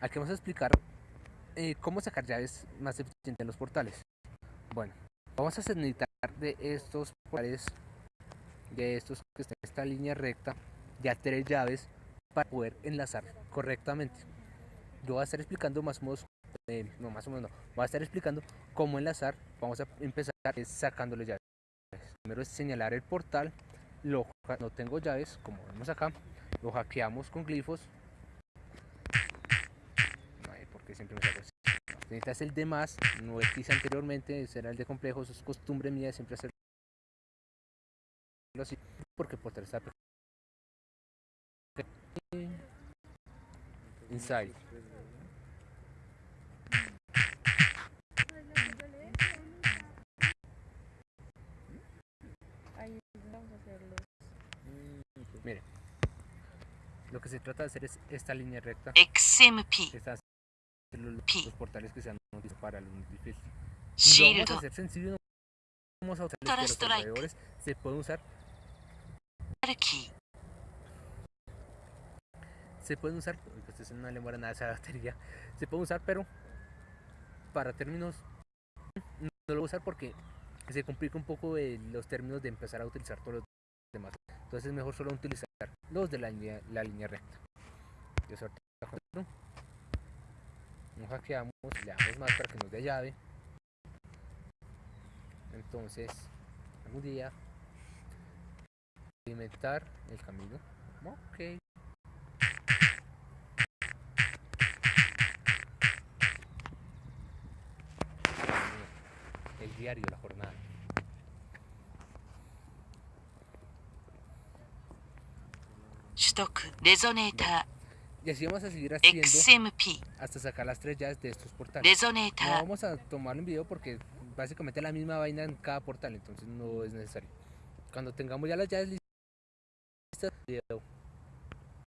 aquí vamos a explicar eh, cómo sacar llaves más eficientes en los portales. Bueno, vamos a necesitar de estos portales, de estos que están en esta línea recta, ya tres llaves para poder enlazar correctamente. Yo voy a estar explicando más o menos, eh, no más o menos no, voy a estar explicando cómo enlazar. Vamos a empezar sacándole llaves. Primero es señalar el portal, lo, no tengo llaves, como vemos acá, lo hackeamos con glifos. Porque siempre me saco así. Necesitas el de más, no el que hice anteriormente, será el de complejos, es costumbre mía siempre hacerlo así, porque por está inside. Mire, lo que se trata de hacer es esta línea recta. XMP. Los, los portales que sean útiles para los. Lo Shield. vamos a hacer sencillo. no Vamos a usar los alrededores. Se puede usar, Key. se pueden usar, pues no le muera nada a esa batería. Se puede usar, pero para términos no lo voy a usar porque se complica un poco eh, los términos de empezar a utilizar todos los demás. Entonces es mejor solo utilizar los de la línea, la línea recta. Yo. No hackeamos, le damos más para que nos dé llave. Entonces, algún día alimentar el camino. Ok. El diario, la jornada. Stock. Resonator. Y así vamos a seguir haciendo hasta sacar las tres llaves de estos portales. No vamos a tomarlo en video porque básicamente la misma vaina en cada portal, entonces no es necesario. Cuando tengamos ya las llaves listas, video.